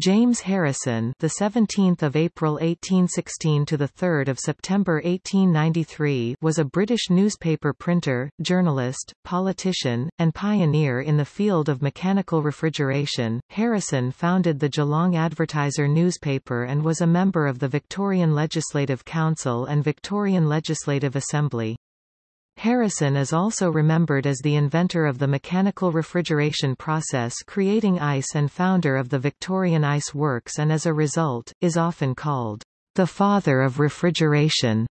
James Harrison, the 17th of April 1816 to the 3rd of September 1893, was a British newspaper printer, journalist, politician, and pioneer in the field of mechanical refrigeration. Harrison founded the Geelong Advertiser newspaper and was a member of the Victorian Legislative Council and Victorian Legislative Assembly. Harrison is also remembered as the inventor of the mechanical refrigeration process creating ice and founder of the Victorian Ice Works and as a result, is often called the father of refrigeration.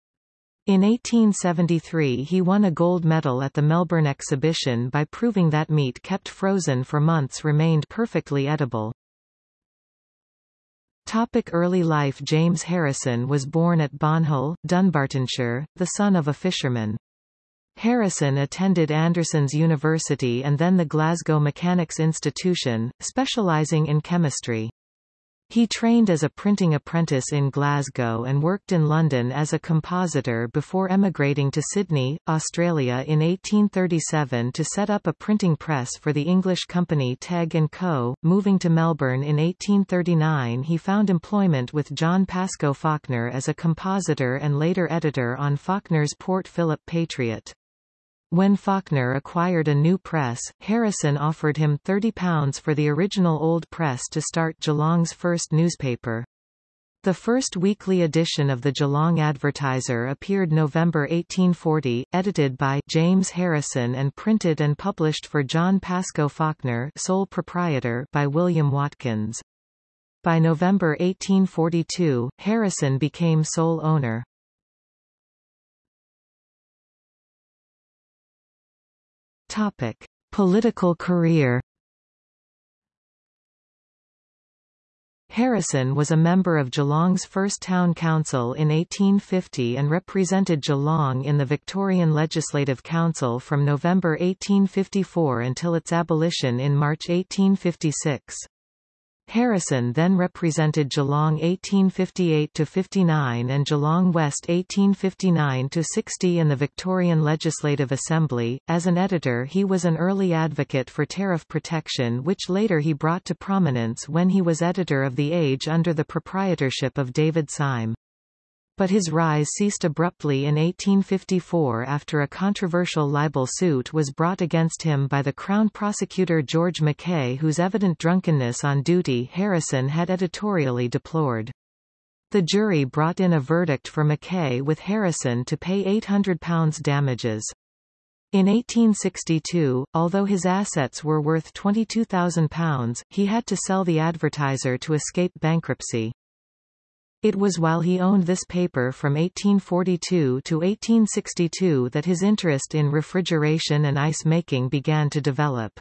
In 1873 he won a gold medal at the Melbourne exhibition by proving that meat kept frozen for months remained perfectly edible. Topic early life James Harrison was born at Bonhill, Dunbartonshire, the son of a fisherman. Harrison attended Anderson's University and then the Glasgow Mechanics Institution, specialising in chemistry. He trained as a printing apprentice in Glasgow and worked in London as a compositor before emigrating to Sydney, Australia in 1837 to set up a printing press for the English company Tegg & Co. Moving to Melbourne in 1839 he found employment with John Pascoe Fawkner as a compositor and later editor on Fawkner's Port Phillip Patriot. When Fawkner acquired a new press, Harrison offered him £30 for the original old press to start Geelong's first newspaper. The first weekly edition of the Geelong Advertiser appeared November 1840, edited by James Harrison and printed and published for John Pascoe Fawkner sole proprietor by William Watkins. By November 1842, Harrison became sole owner. Topic: Political career. Harrison was a member of Geelong's first town council in 1850 and represented Geelong in the Victorian Legislative Council from November 1854 until its abolition in March 1856. Harrison then represented Geelong 1858–59 and Geelong West 1859–60 in the Victorian Legislative Assembly. As an editor he was an early advocate for tariff protection which later he brought to prominence when he was editor of The Age under the proprietorship of David Syme but his rise ceased abruptly in 1854 after a controversial libel suit was brought against him by the Crown Prosecutor George Mackay whose evident drunkenness on duty Harrison had editorially deplored. The jury brought in a verdict for Mackay with Harrison to pay £800 damages. In 1862, although his assets were worth £22,000, he had to sell the advertiser to escape bankruptcy. It was while he owned this paper from 1842 to 1862 that his interest in refrigeration and ice making began to develop.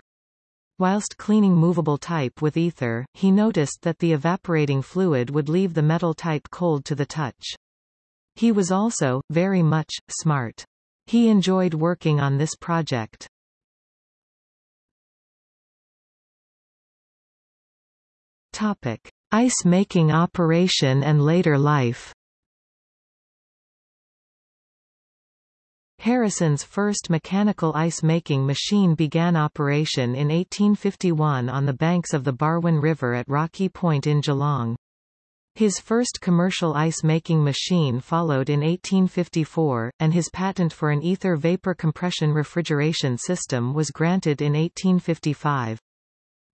Whilst cleaning movable type with ether, he noticed that the evaporating fluid would leave the metal type cold to the touch. He was also, very much, smart. He enjoyed working on this project. Topic. Ice-making operation and later life Harrison's first mechanical ice-making machine began operation in 1851 on the banks of the Barwon River at Rocky Point in Geelong. His first commercial ice-making machine followed in 1854, and his patent for an ether vapor compression refrigeration system was granted in 1855.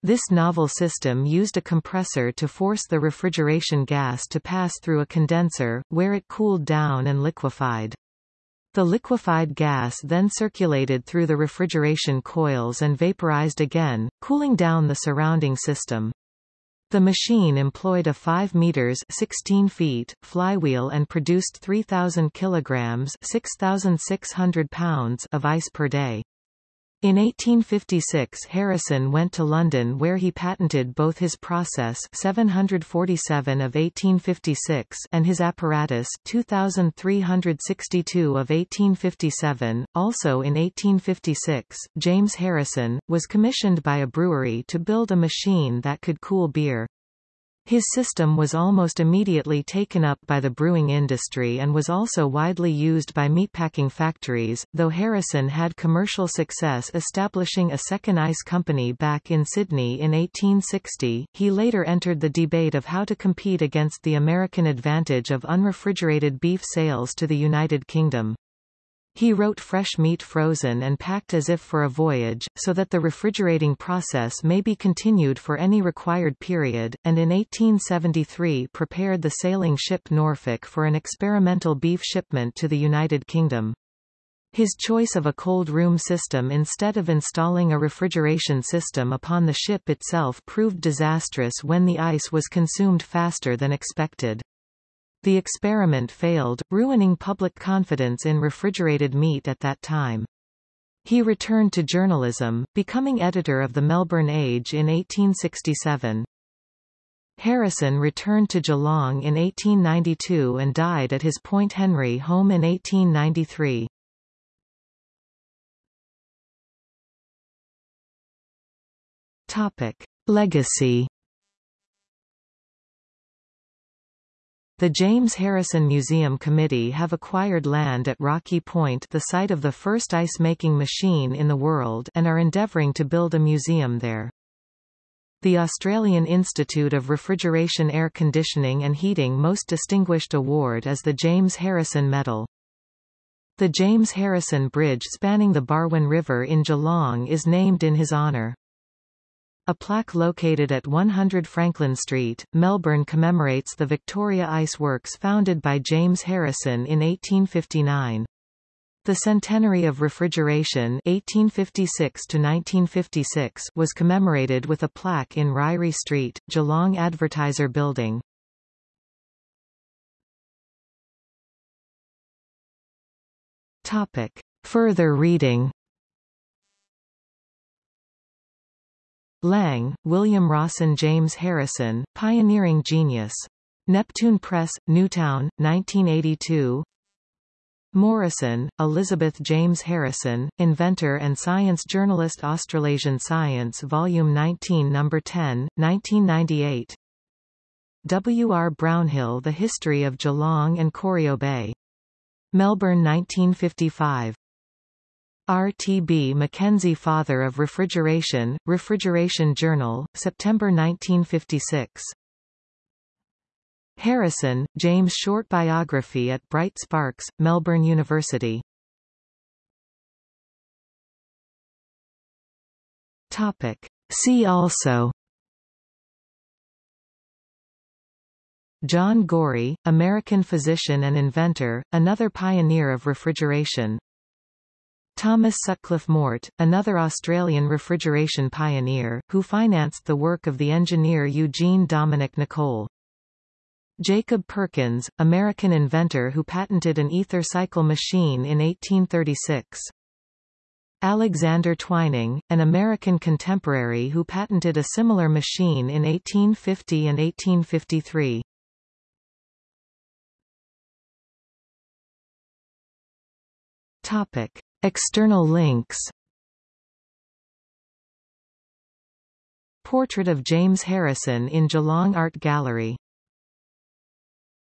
This novel system used a compressor to force the refrigeration gas to pass through a condenser, where it cooled down and liquefied. The liquefied gas then circulated through the refrigeration coils and vaporized again, cooling down the surrounding system. The machine employed a 5 meters 16 feet flywheel and produced 3000 kilograms 6600 pounds of ice per day. In 1856 Harrison went to London where he patented both his process 747 of 1856 and his apparatus 2362 of 1857. Also in 1856, James Harrison, was commissioned by a brewery to build a machine that could cool beer. His system was almost immediately taken up by the brewing industry and was also widely used by meatpacking factories, though Harrison had commercial success establishing a second ice company back in Sydney in 1860. He later entered the debate of how to compete against the American advantage of unrefrigerated beef sales to the United Kingdom. He wrote fresh meat frozen and packed as if for a voyage, so that the refrigerating process may be continued for any required period, and in 1873 prepared the sailing ship Norfolk for an experimental beef shipment to the United Kingdom. His choice of a cold room system instead of installing a refrigeration system upon the ship itself proved disastrous when the ice was consumed faster than expected. The experiment failed, ruining public confidence in refrigerated meat at that time. He returned to journalism, becoming editor of the Melbourne Age in 1867. Harrison returned to Geelong in 1892 and died at his Point Henry home in 1893. Topic. Legacy The James Harrison Museum Committee have acquired land at Rocky Point the site of the first ice-making machine in the world and are endeavouring to build a museum there. The Australian Institute of Refrigeration Air Conditioning and Heating Most Distinguished Award is the James Harrison Medal. The James Harrison Bridge spanning the Barwon River in Geelong is named in his honour. A plaque located at 100 Franklin Street, Melbourne commemorates the Victoria Ice Works founded by James Harrison in 1859. The centenary of refrigeration 1856 1956 was commemorated with a plaque in Ryrie Street, Geelong Advertiser Building. Topic. Further reading Lang, William Rawson James Harrison, Pioneering Genius. Neptune Press, Newtown, 1982 Morrison, Elizabeth James Harrison, Inventor and Science Journalist Australasian Science Volume 19 No. 10, 1998 W. R. Brownhill The History of Geelong and Corio Bay. Melbourne 1955 R. T. B. Mackenzie Father of Refrigeration, Refrigeration Journal, September 1956. Harrison, James Short Biography at Bright Sparks, Melbourne University. Topic. See also John Gorrie, American physician and inventor, another pioneer of refrigeration Thomas Sutcliffe Mort, another Australian refrigeration pioneer, who financed the work of the engineer Eugene Dominique Nicolle. Jacob Perkins, American inventor who patented an ether cycle machine in 1836. Alexander Twining, an American contemporary who patented a similar machine in 1850 and 1853. Topic. External links. Portrait of James Harrison in Geelong Art Gallery